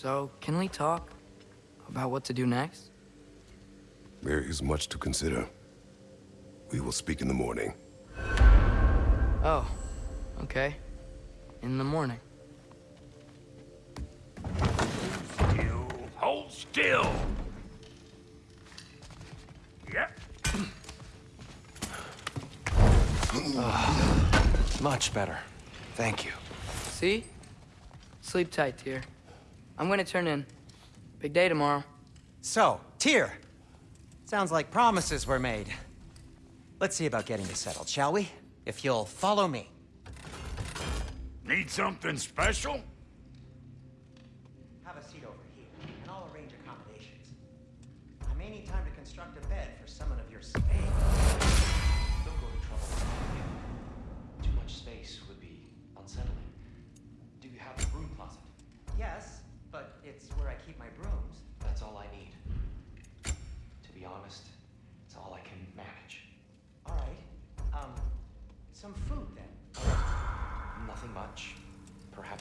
So, can we talk about what to do next? There is much to consider. We will speak in the morning. Oh, okay. In the morning. Still, hold still. Yep. Much better. Thank you. See? Sleep tight, dear. I'm gonna turn in. Big day tomorrow. So, Tyr. Sounds like promises were made. Let's see about getting this settled, shall we? If you'll follow me. Need something special?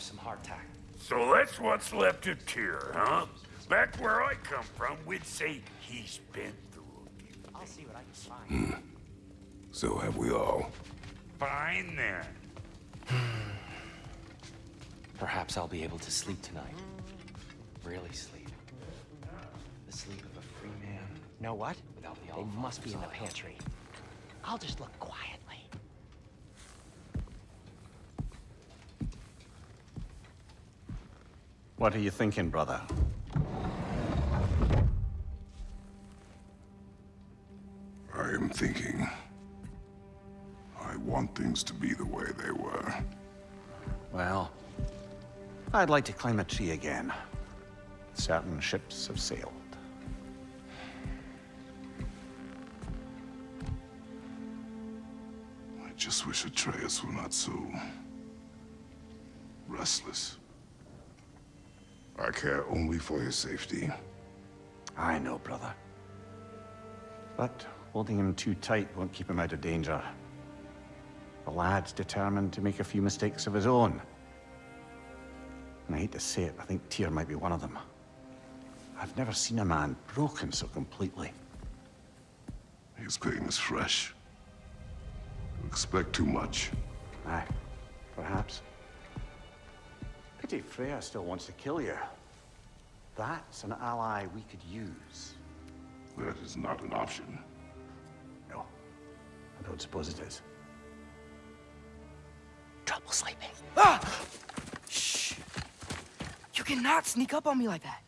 Some hardtack. So that's what's left of Tyr, huh? Back where I come from, we'd say he's been through a few. I'll see what I can find. Hmm. So have we all. Fine then. Perhaps I'll be able to sleep tonight. Really sleep. The sleep of a free man Know what? without the They must be in the pantry. I'll just look quietly. What are you thinking, brother? I am thinking. I want things to be the way they were. Well, I'd like to climb a tree again. Certain ships have sailed. I just wish Atreus were not so... restless. I care only for his safety. I know, brother. But holding him too tight won't keep him out of danger. The lad's determined to make a few mistakes of his own. And I hate to say it, I think Tyr might be one of them. I've never seen a man broken so completely. His pain is fresh. You expect too much. Aye, perhaps. Pity Freya still wants to kill you. That's an ally we could use. That is not an option. No, I don't suppose it is. Trouble sleeping. Ah! Shh! You cannot sneak up on me like that.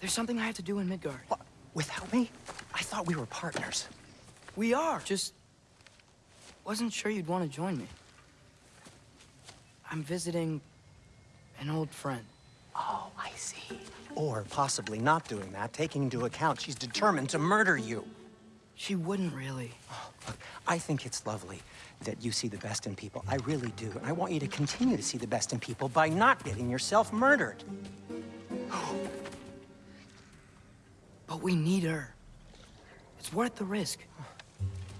There's something I have to do in Midgard. What? Without me? I thought we were partners. We are. Just wasn't sure you'd want to join me. I'm visiting an old friend. Oh, I see. Or possibly not doing that, taking into account she's determined to murder you. She wouldn't really. Oh, look, I think it's lovely that you see the best in people. I really do. And I want you to continue to see the best in people by not getting yourself murdered. But we need her. It's worth the risk.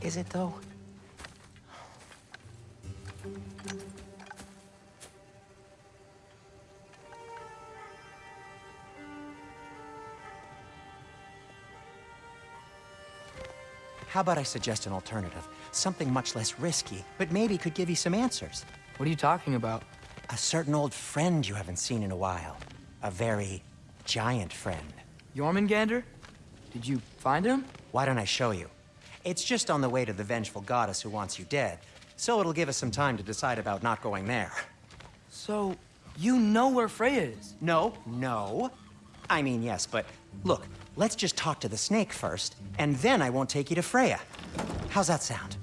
Is it, though? How about I suggest an alternative? Something much less risky, but maybe could give you some answers. What are you talking about? A certain old friend you haven't seen in a while. A very giant friend. Jormungandr? Did you find him? Why don't I show you? It's just on the way to the vengeful goddess who wants you dead, so it'll give us some time to decide about not going there. So, you know where Freya is? No, no. I mean, yes, but look, let's just talk to the snake first, and then I won't take you to Freya. How's that sound?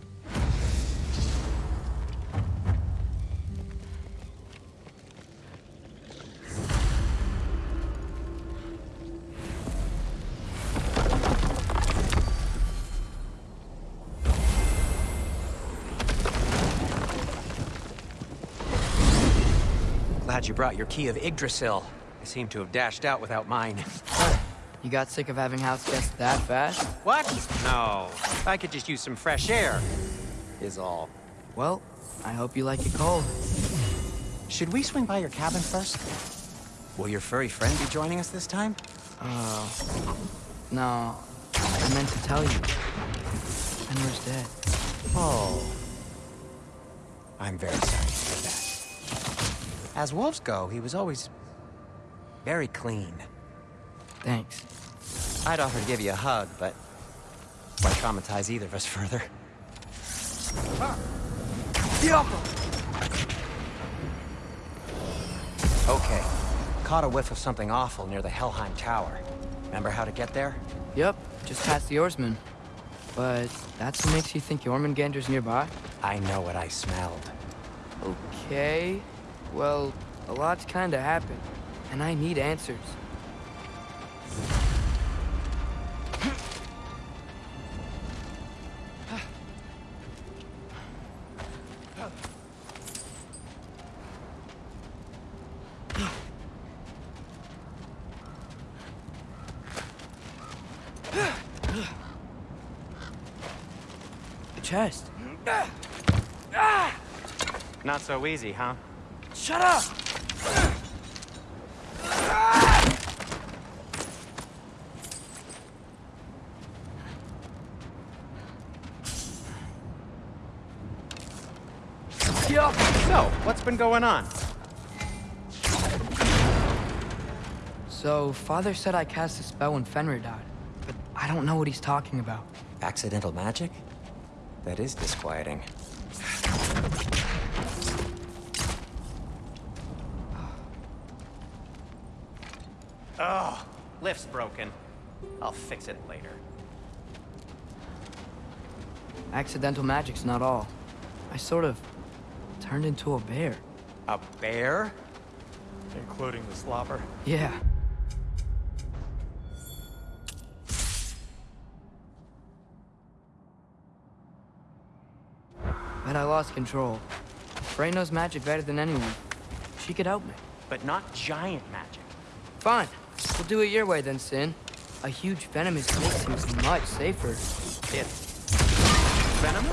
Glad you brought your key of Yggdrasil. I seem to have dashed out without mine. You got sick of having house guests that fast? What? No. I could just use some fresh air, is all. Well, I hope you like it cold. Should we swing by your cabin first? Will your furry friend be joining us this time? Oh. No, I meant to tell you. Fenrir's dead. Oh. I'm very sorry to hear that. As wolves go, he was always very clean. Thanks. I'd offer to give you a hug, but why traumatize either of us further? Ah. Okay. Caught a whiff of something awful near the Helheim Tower. Remember how to get there? Yep, just past the oarsman. But that's what makes you think Jormungandr's nearby? I know what I smelled. Okay. Well, a lot's kinda happened. And I need answers. So easy, huh? Shut up! Yup! So, what's been going on? So, Father said I cast a spell when Fenrir died, but I don't know what he's talking about. Accidental magic? That is disquieting. Lift's broken. I'll fix it later. Accidental magic's not all. I sort of turned into a bear. A bear? Including the slobber. Yeah. But I lost control. Frey knows magic better than anyone. She could help me. But not giant magic. Fine. We'll do it your way then, Sin. A huge venomous snake seems much safer. It's... venom?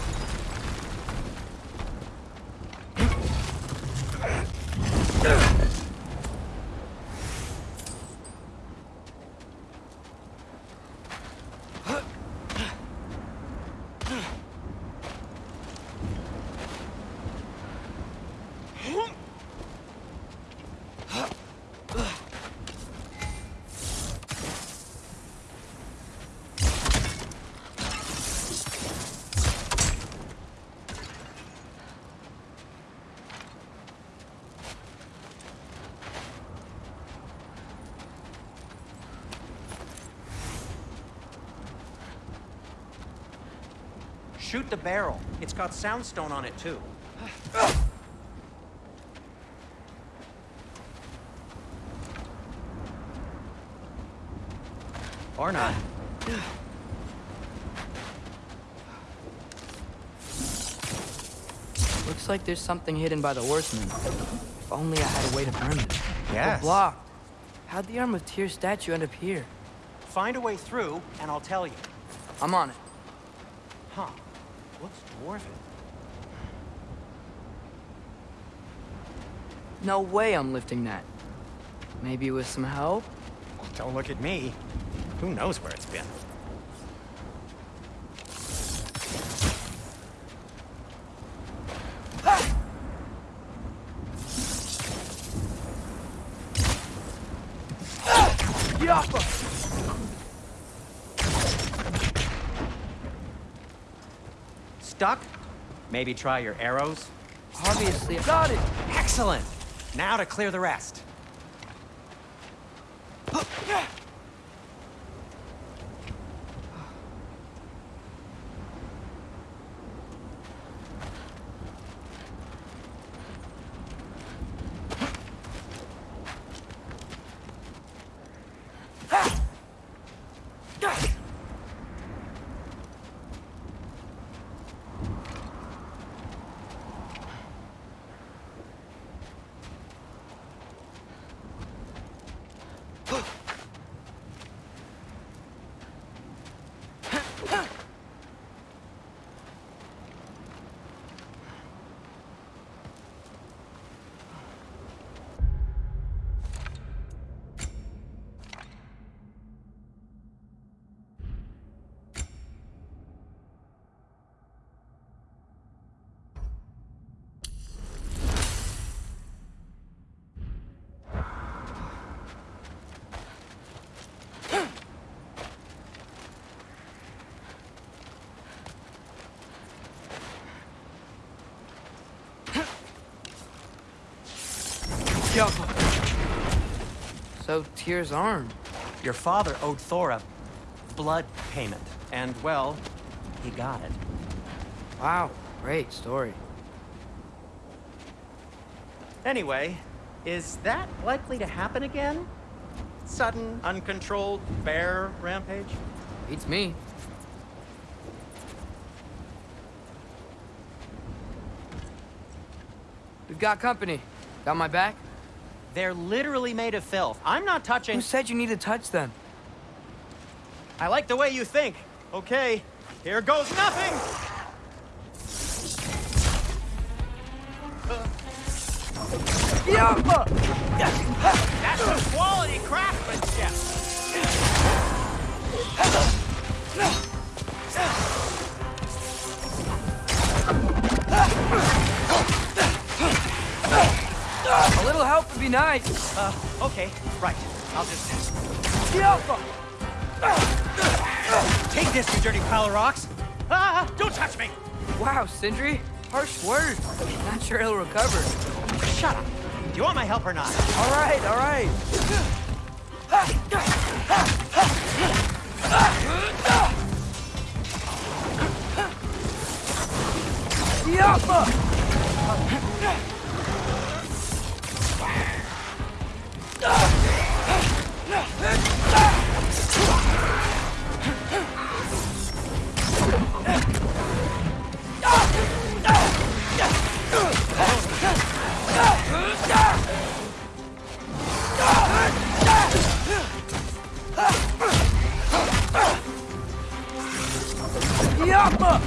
Shoot the barrel. It's got soundstone on it, too. Or not. Looks like there's something hidden by the horseman. If only I had a way to burn it. Yes. But blocked. How'd the Arm of Tyr statue end up here? Find a way through, and I'll tell you. I'm on it. Huh. Dwarven. No way I'm lifting that. Maybe with some help? Don't look at me. Who knows where it's been? Stuck? Maybe try your arrows? Obviously, got it! Excellent! Now to clear the rest. Tyr's arm. Your father owed Thor a blood payment, and, well, he got it. Wow, great story. Anyway, is that likely to happen again? Sudden, uncontrolled bear rampage? Beats me. We've got company. Got my back? They're literally made of filth. I'm not touching... Who said you need to touch them? I like the way you think. Okay, here goes nothing! That's some quality craftsmanship! A little help would be nice. Uh, okay, right. I'll just... Yeah! Take this, you dirty pile of rocks! Ah, don't touch me! Wow, Sindri. Harsh words. Not sure he'll recover. Shut up. Do you want my help or not? All right, all right. Yappa! Yappa!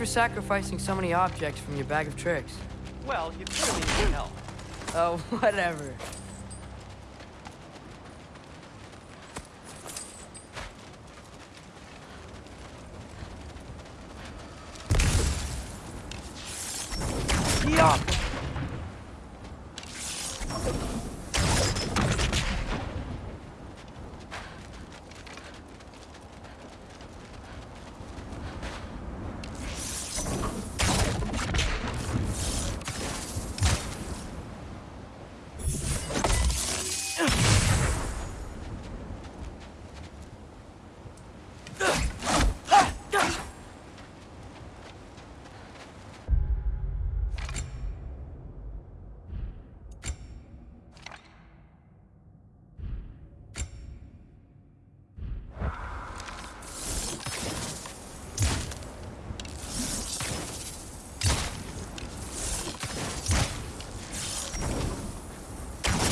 For sacrificing so many objects from your bag of tricks. Well, you clearly need help. Oh, whatever. Yup!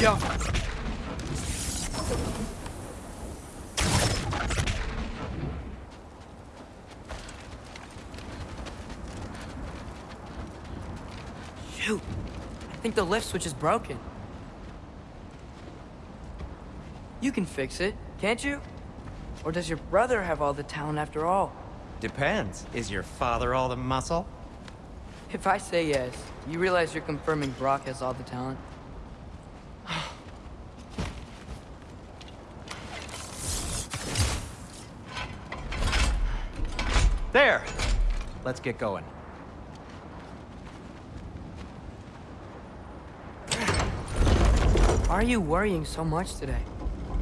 Yo. Shoot. I think the lift switch is broken. You can fix it, can't you? Or does your brother have all the talent after all? Depends. Is your father all the muscle? If I say yes, you realize you're confirming Brok has all the talent? There! Let's get going. Why are you worrying so much today?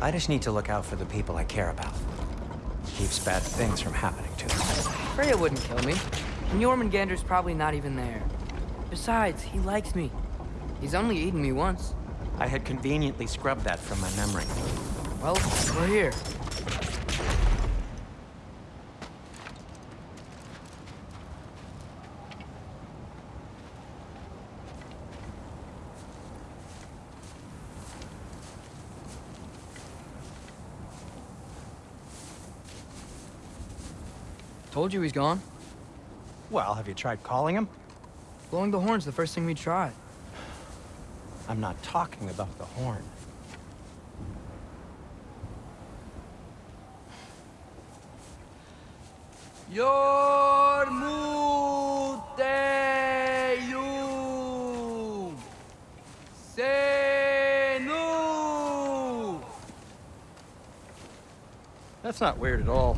I just need to look out for the people I care about. Keeps bad things from happening to them. Freya wouldn't kill me. And Jormungandr's probably not even there. Besides, he likes me. He's only eaten me once. I had conveniently scrubbed that from my memory. Well, we're here. Told you he's gone. Well, have you tried calling him? Blowing the horn's the first thing we tried. I'm not talking about the horn. Yormuteum Senu. That's not weird at all.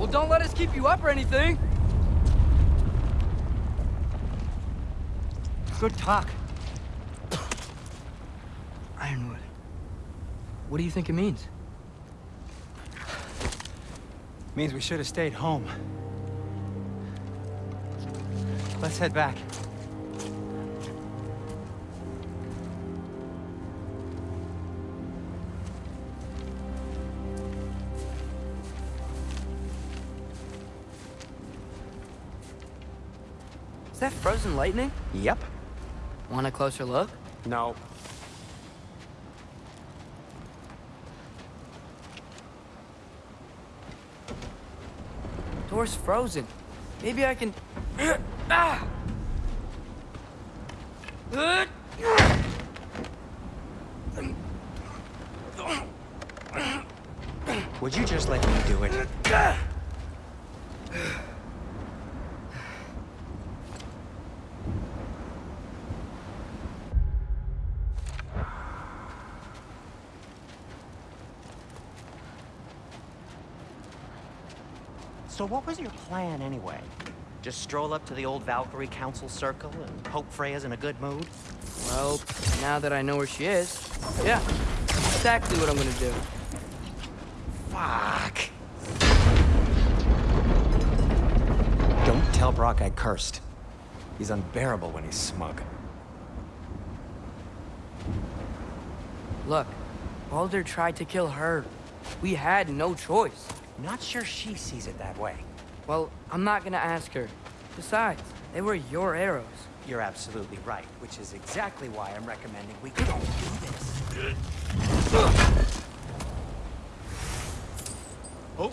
Well, don't let us keep you up or anything. Good talk. Ironwood. What do you think it means? Means we should have stayed home. Let's head back. Frozen lightning? Yep. Want a closer look? No. Door's frozen. Maybe I can. ah! Would you just let me do it? What was your plan anyway? Just stroll up to the old Valkyrie Council Circle and hope Freya's in a good mood? Well, now that I know where she is, yeah, exactly what I'm gonna do. Fuck. Don't tell Brok I cursed. He's unbearable when he's smug. Look, Baldur tried to kill her. We had no choice. Not sure she sees it that way. Well, I'm not gonna ask her. Besides, they were your arrows. You're absolutely right, which is exactly why I'm recommending we don't do this. Oh.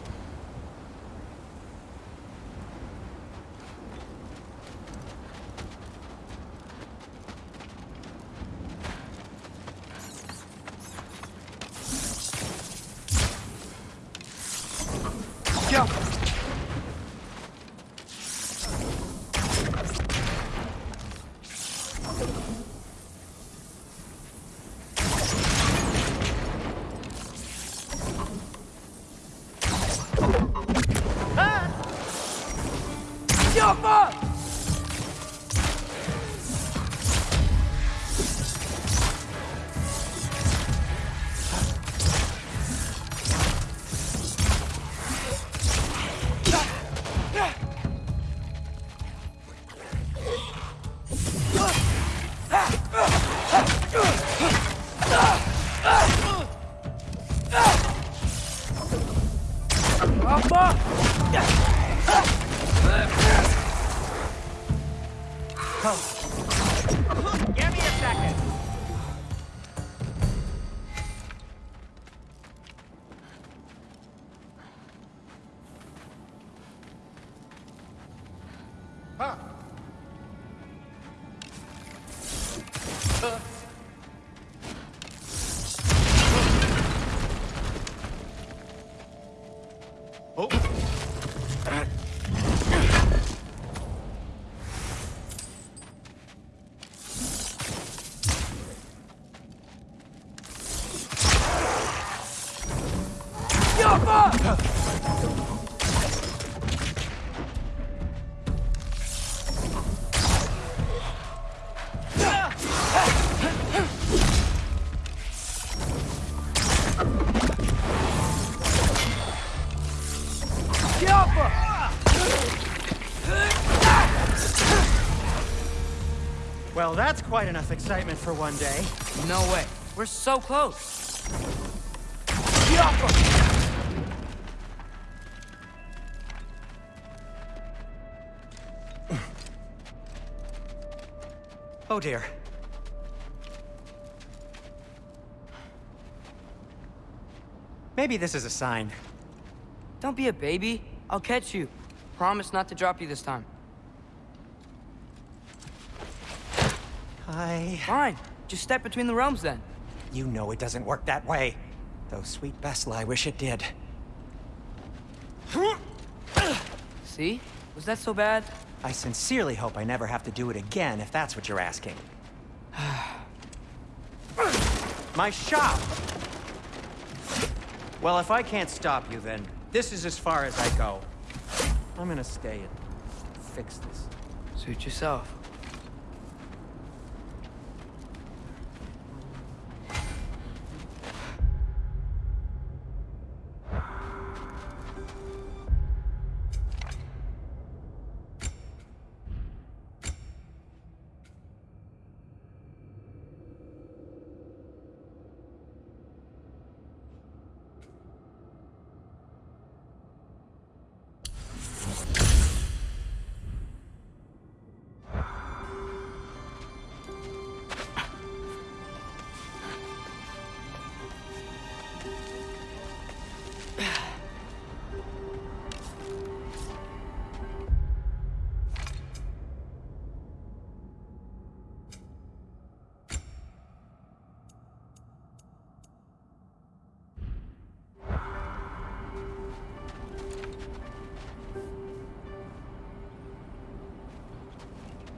Well, that's quite enough excitement for one day. No way. We're so close. Oh dear. Maybe this is a sign. Don't be a baby. I'll catch you. Promise not to drop you this time. I... Fine. Just step between the realms then. You know it doesn't work that way. Though, sweet Bessla, I wish it did. See? Was that so bad? I sincerely hope I never have to do it again, if that's what you're asking. My shop! Well, if I can't stop you, then this is as far as I go. I'm gonna stay and fix this. Suit yourself.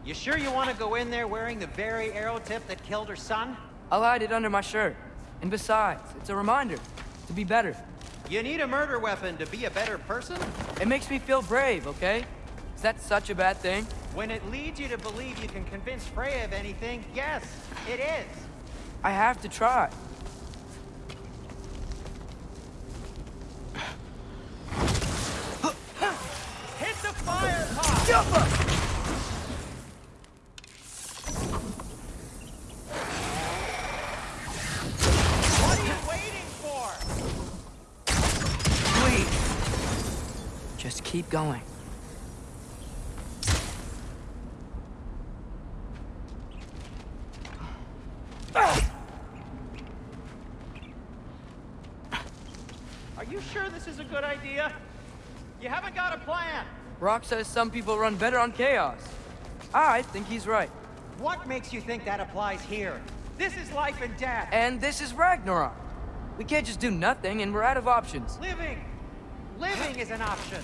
You sure you want to go in there wearing the very arrow tip that killed her son? I'll hide it under my shirt. And besides, it's a reminder to be better. You need a murder weapon to be a better person? It makes me feel brave, okay? Is that such a bad thing? When it leads you to believe you can convince Freya of anything, yes, it is. I have to try. Hit the fire pot! What are you waiting for? Please. Just keep going. Are you sure this is a good idea? You haven't got a plan. Rock says some people run better on chaos. I think he's right. What makes you think that applies here? This is life and death. And this is Ragnarok. We can't just do nothing, and we're out of options. Living! Living is an option.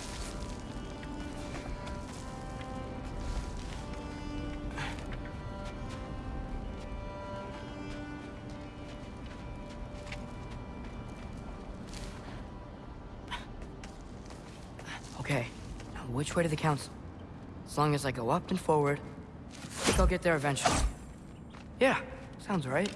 Which way to the council? As long as I go up and forward, I think I'll get there eventually. Yeah, sounds right.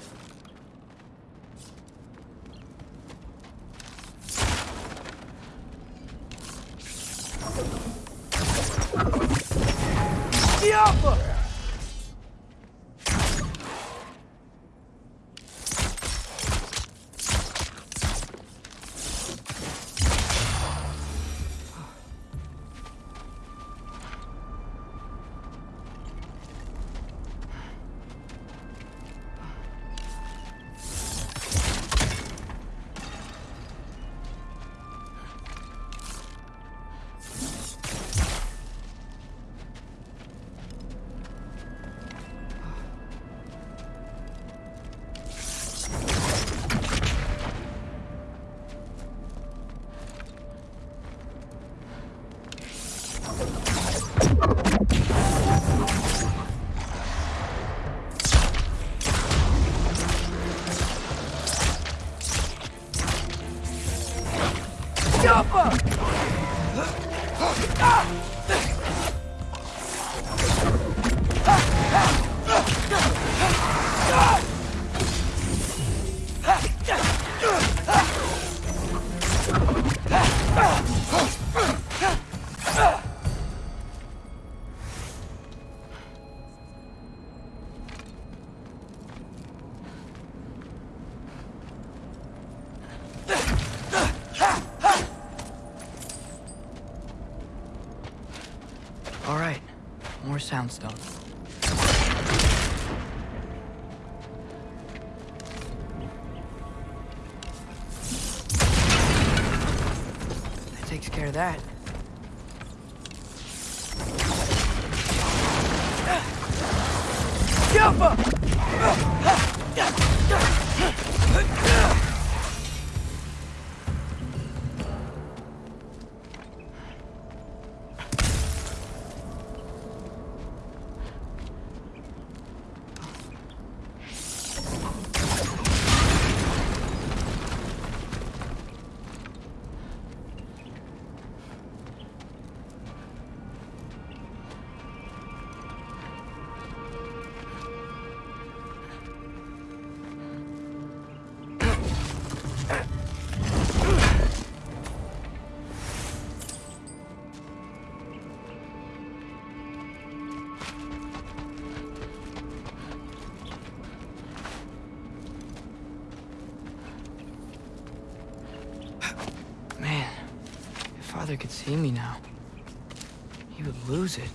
See me now, he would lose it.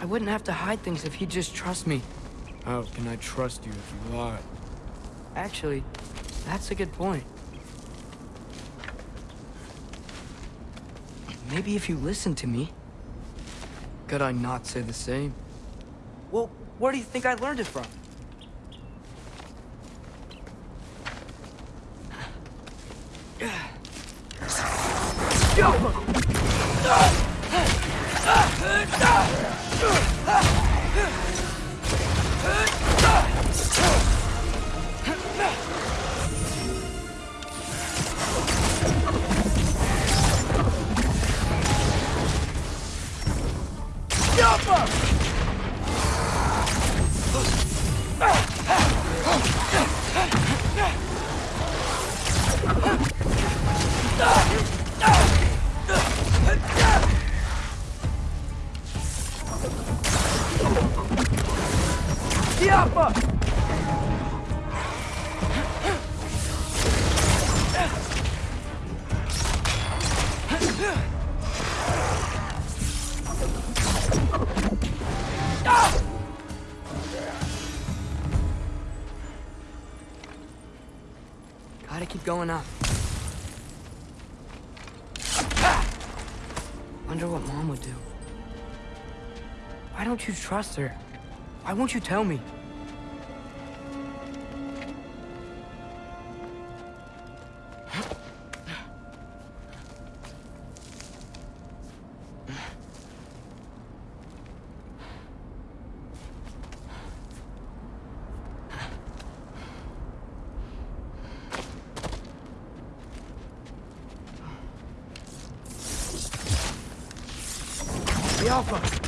I wouldn't have to hide things if he'd just trust me. How can I trust you if you lie? Actually, that's a good point. Maybe if you listen to me. Could I not say the same? Well, where do you think I learned it from? Going up. Wonder what Mom would do. Why don't you trust her? Why won't you tell me? The Alpha!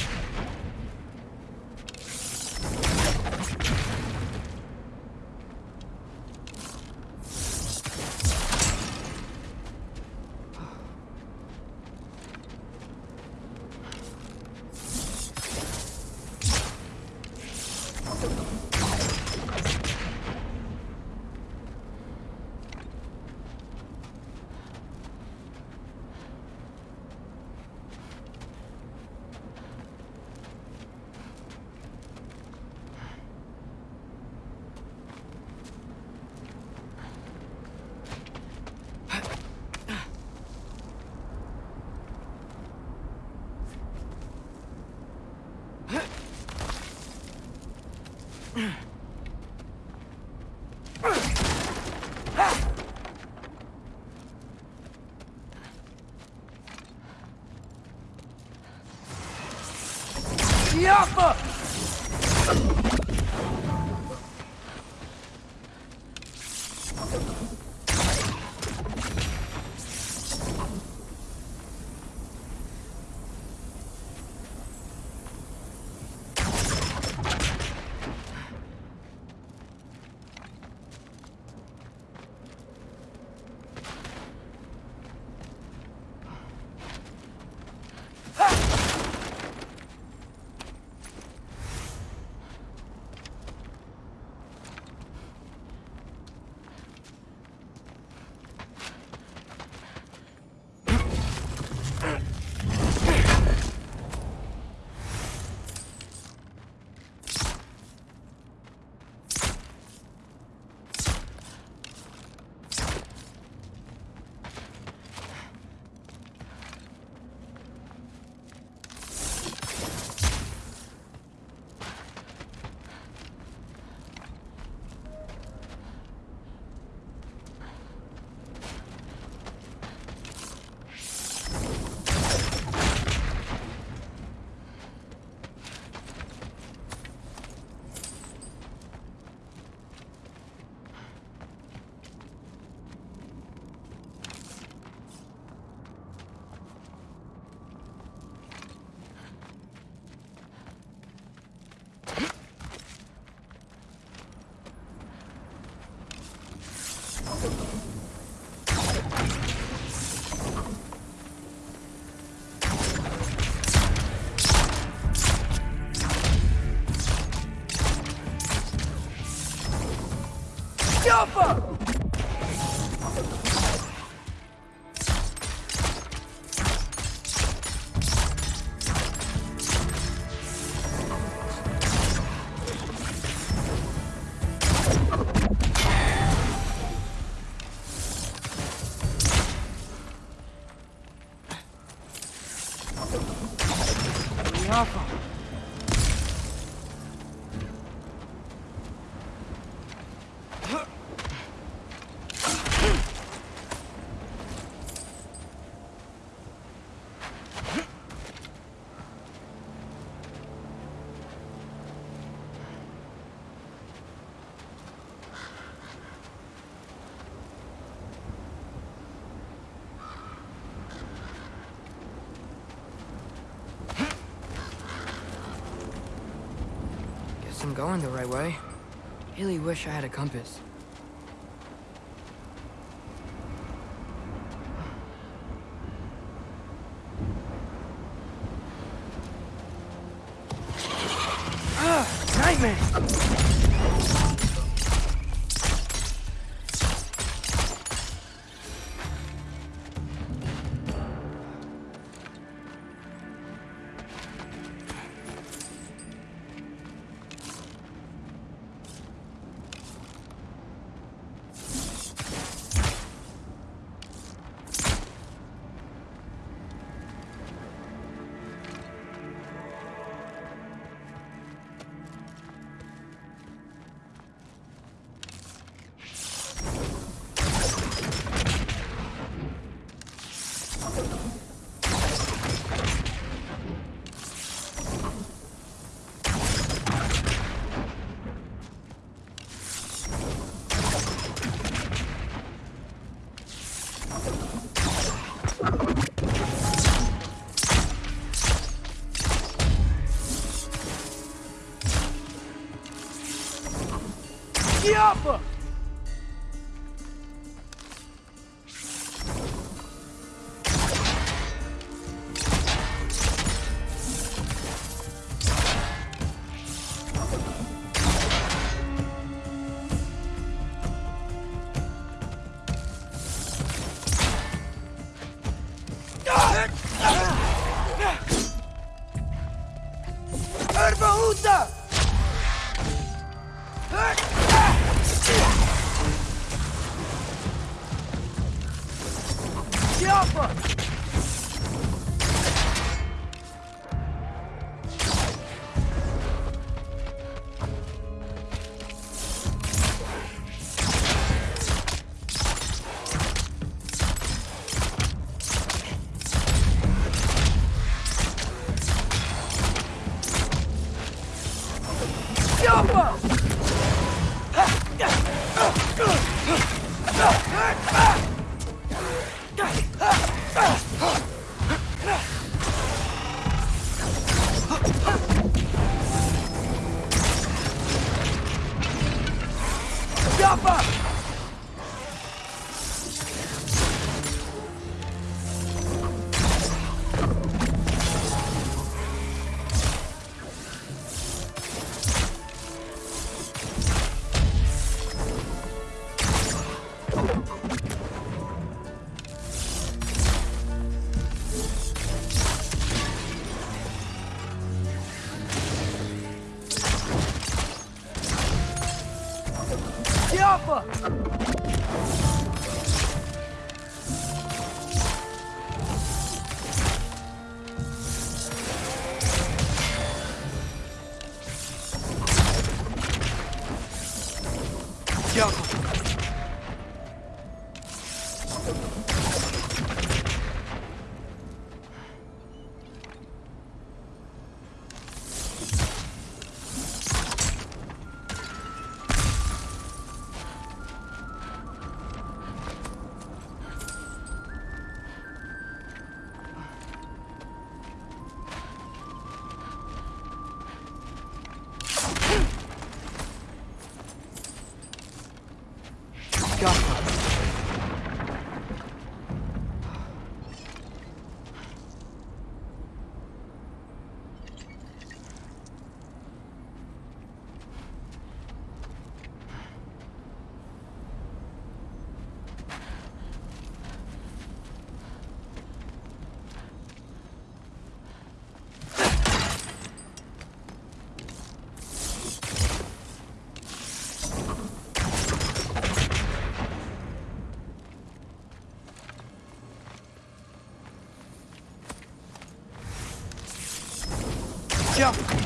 tropa! Going the right way. Really wish I had a compass. 기하고 Jump!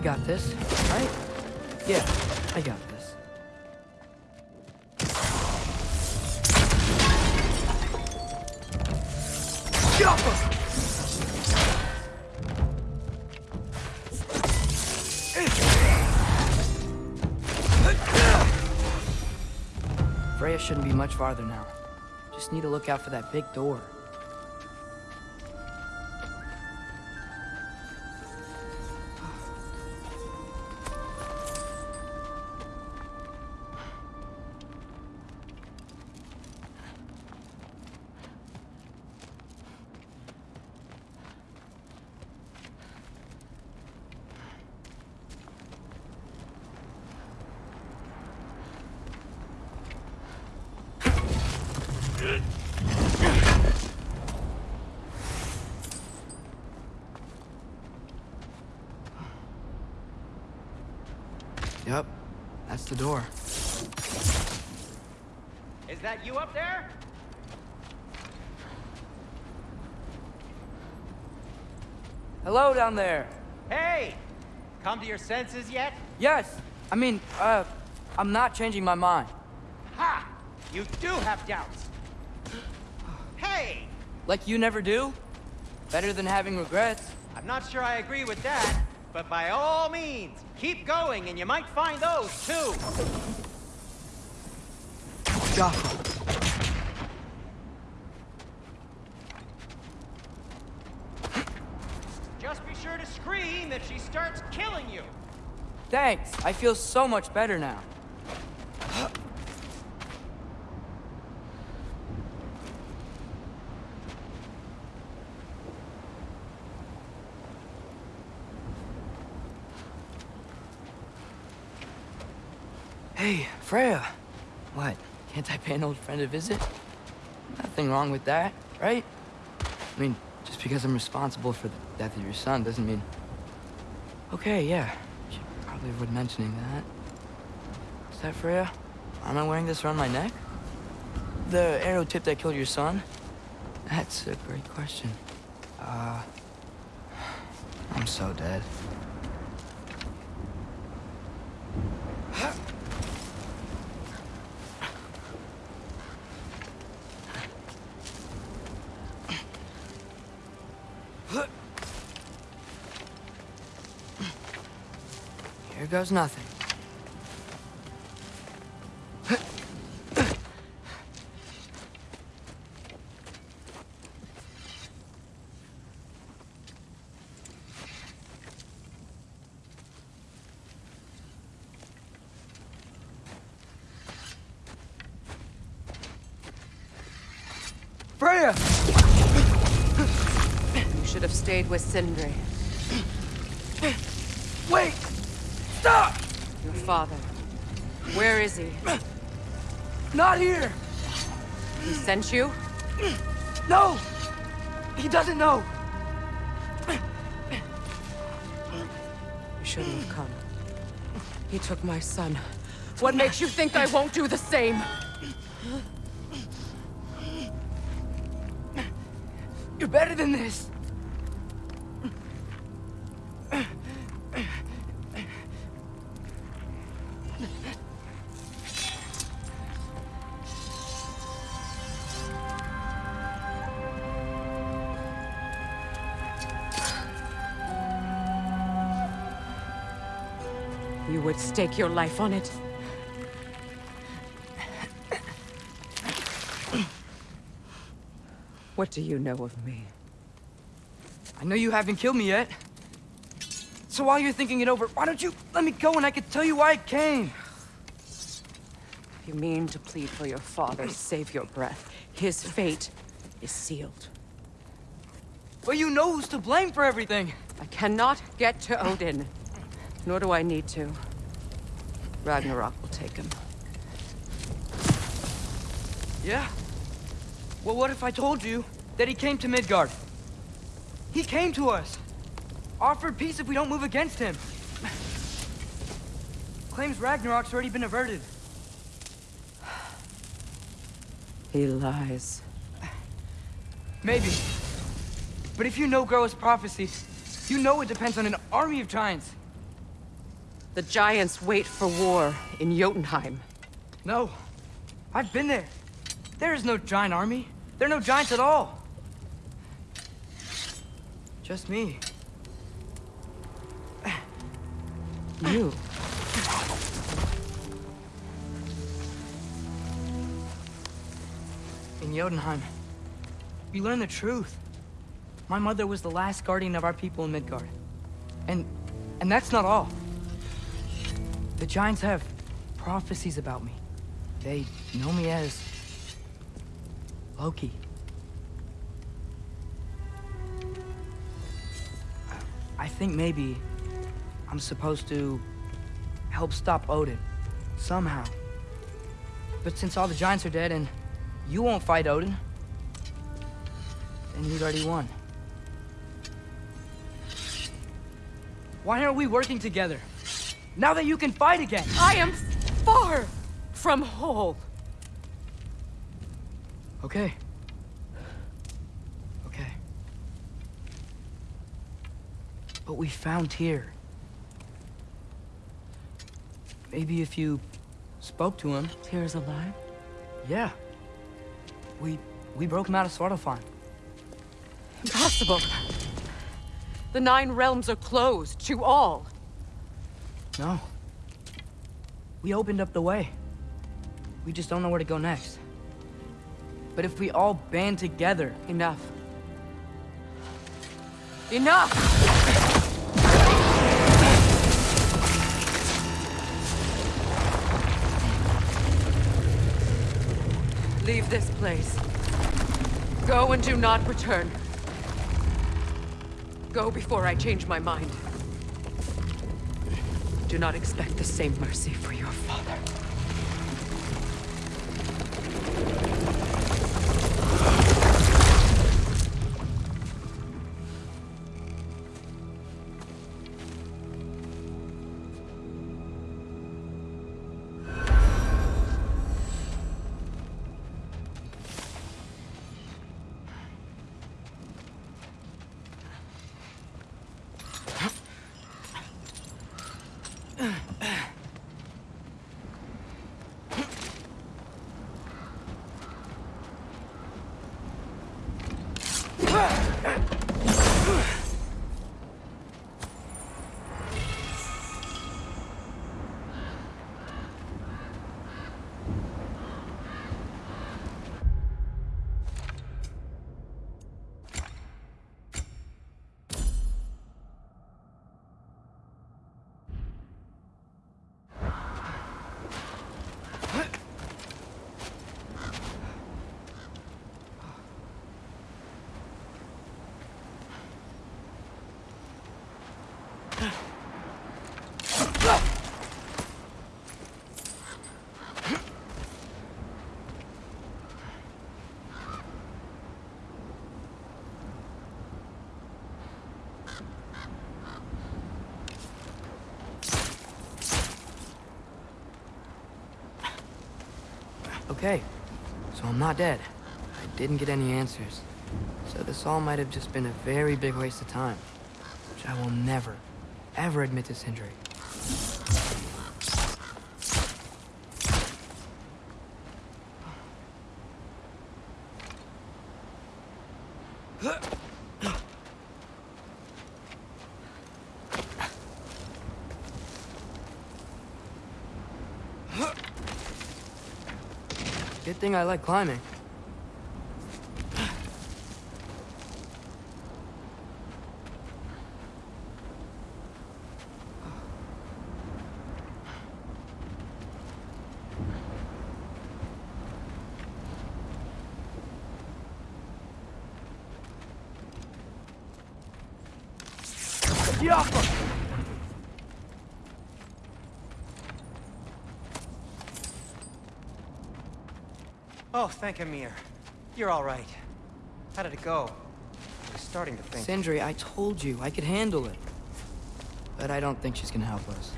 I got this, right? Yeah, I got this. Jump up! Freya shouldn't be much farther now. Just need to look out for that big door. Down there. Hey! Come to your senses yet? Yes, I mean, uh, I'm not changing my mind. Ha! You do have doubts. Hey! Like you never do? Better than having regrets. I'm not sure I agree with that, but by all means, keep going and you might find those too. Jaffa. Just be sure to scream if she starts killing you. Thanks, I feel so much better now. Hey, Freya. What? Can't I pay an old friend a visit? Nothing wrong with that, right? I mean, just because I'm responsible for the death of your son doesn't mean... Okay, yeah. Should probably avoid mentioning that. Is that Freya? Am I wearing this around my neck? The arrow tip that killed your son? That's a great question. Uh... I'm so dead. Here goes nothing. Freya! You should have stayed with Sindri. Father. Where is he? Not here! He sent you? No! He doesn't know! You shouldn't have come. He took my son. What makes you think I won't do the same? You're better than this! Stake your life on it? What do you know of me? I know you haven't killed me yet. So while you're thinking it over, why don't you let me go and I can tell you why I came? You mean to plead for your father, save your breath. His fate is sealed. But you know who's to blame for everything. I cannot get to Odin. Nor do I need to. Ragnarok will take him. Yeah? Well, what if I told you that he came to Midgard? He came to us. Offered peace if we don't move against him. Claims Ragnarok's already been averted. He lies. Maybe. But if you know Groa's prophecy, you know it depends on an army of giants. The giants wait for war in Jotunheim. No. I've been there. There is no giant army. There are no giants at all. Just me. You. In Jotunheim, we learn the truth. My mother was the last guardian of our people in Midgard. And... and that's not all. The Giants have prophecies about me. They know me as... Loki. I think maybe I'm supposed to help stop Odin. Somehow. But since all the Giants are dead and you won't fight Odin, then he's already won. Why aren't we working together? Now that you can fight again! I am far from whole. Okay. Okay. But we found Tyr. Maybe if you spoke to him. Tyr's alive? Yeah. We we broke him out of Svartalfheim. Impossible. The Nine Realms are closed to all. No. We opened up the way. We just don't know where to go next. But if we all band together... Enough. Enough! Leave this place. Go and do not return. Go before I change my mind. Do not expect the same mercy for your father. Okay, so I'm not dead. I didn't get any answers. So this all might have just been a very big waste of time. Which I will never, ever admit to Sindri. Good thing I like climbing. Oh, thank Ymir. You're all right. How did it go? I was starting to think... Sindri, I told you I could handle it. But I don't think she's gonna help us.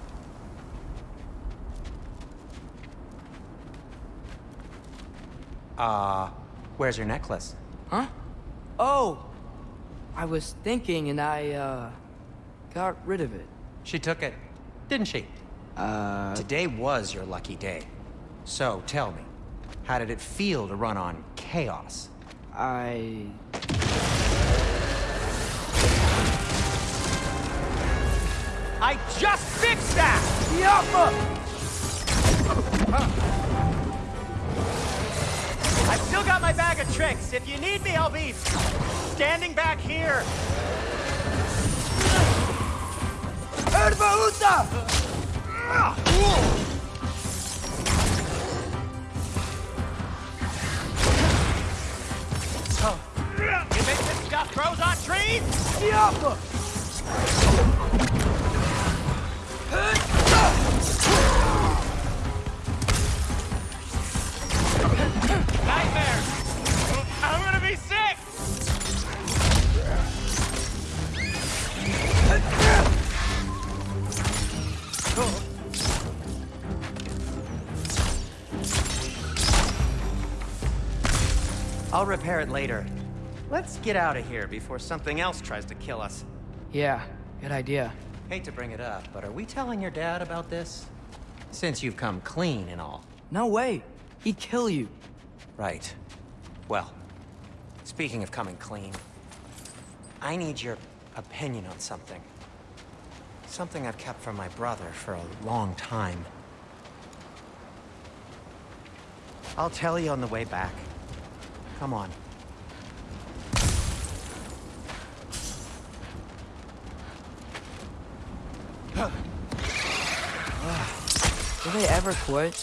Uh, where's your necklace? Huh? Oh! I was thinking and I, uh, got rid of it. She took it, didn't she? Uh... Today was your lucky day. So, tell me, how did it feel to run on chaos? I... I just fixed that! I've still got my bag of tricks. If you need me, I'll be standing back here. You think this stuff grows on trees? Nightmare! I'm gonna be sick! I'll repair it later. Let's get out of here before something else tries to kill us. Yeah, good idea. Hate to bring it up, but are we telling your dad about this? Since you've come clean and all. No way! He'd kill you. Right. Well, speaking of coming clean, I need your opinion on something. Something I've kept from my brother for a long time. I'll tell you on the way back. Come on. Do they ever quit?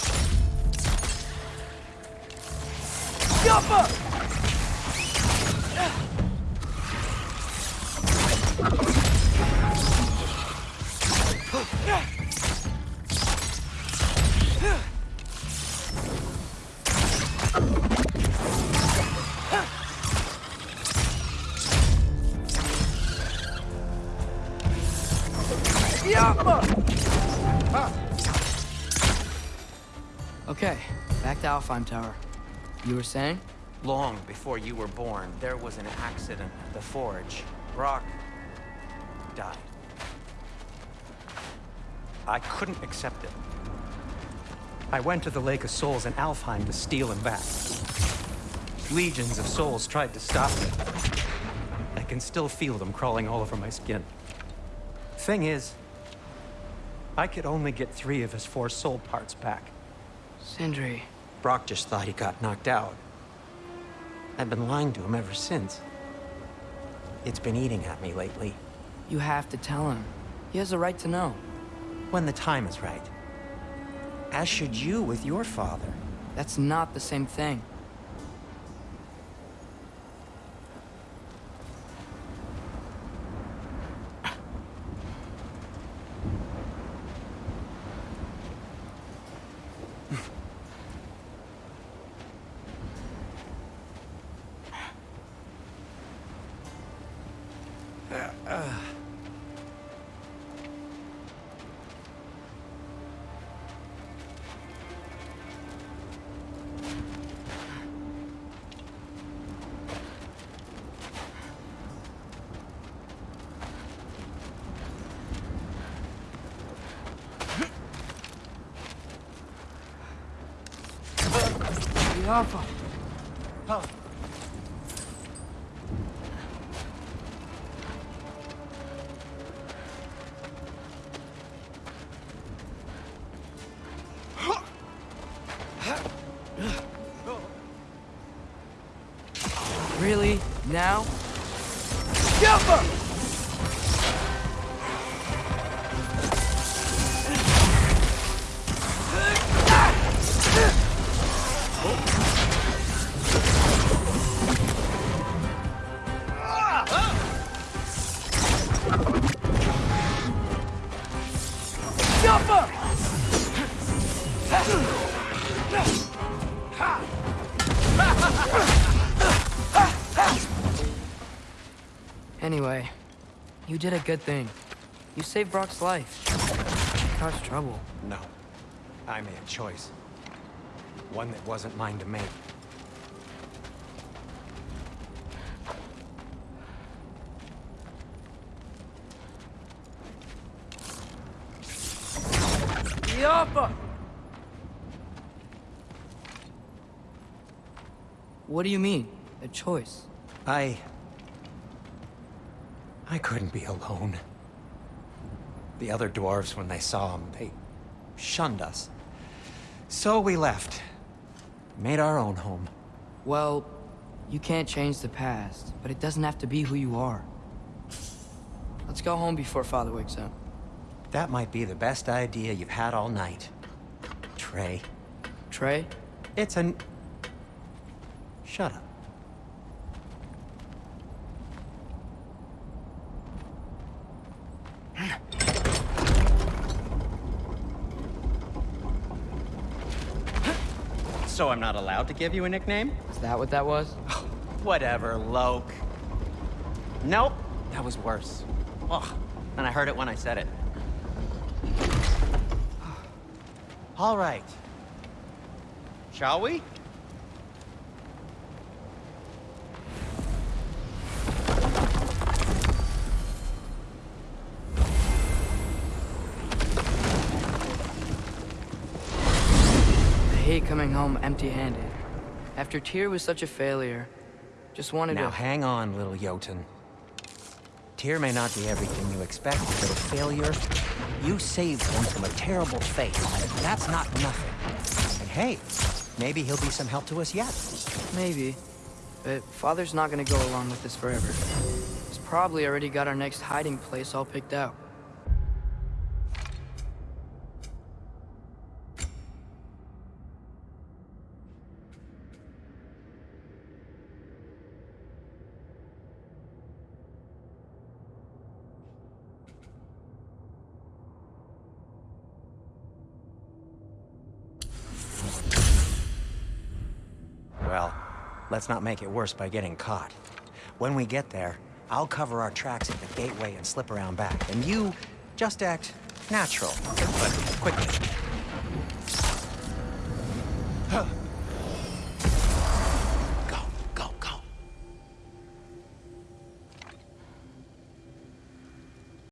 Okay, back to Alfheim Tower. You were saying? Long before you were born, there was an accident at the forge. Brok died. I couldn't accept it. I went to the Lake of Souls in Alfheim to steal him back. Legions of souls tried to stop me. I can still feel them crawling all over my skin. Thing is, I could only get three of his four soul parts back. Sindri. Brok just thought he got knocked out. I've been lying to him ever since. It's been eating at me lately. You have to tell him. He has a right to know. When the time is right. As should you with your father. That's not the same thing. Now? Anyway, did a good thing. You saved Brok's life. You Caused trouble. No. I made a choice. One that wasn't mine to make. Yappa! What do you mean? A choice? I... I couldn't be alone. The other dwarves, when they saw him, they shunned us. So we left. Made our own home. Well, you can't change the past, but it doesn't have to be who you are. Let's go home before Father wakes up. That might be the best idea you've had all night. Trey. Trey? It's an... Shut up. So I'm not allowed to give you a nickname? Is that what that was? Whatever, Loke. Nope, that was worse. Ugh, and I heard it when I said it. All right. Shall we? Hate coming home empty-handed. After Tyr was such a failure, just wanted Now to... Now hang on, little Jotun. Tyr may not be everything you expect, but a failure, you saved him from a terrible fate. That's not nothing. And hey, maybe he'll be some help to us yet. Maybe. But Father's not gonna go along with this forever. He's probably already got our next hiding place all picked out. Well, let's not make it worse by getting caught. When we get there, I'll cover our tracks at the gateway and slip around back. And you just act natural, but quickly.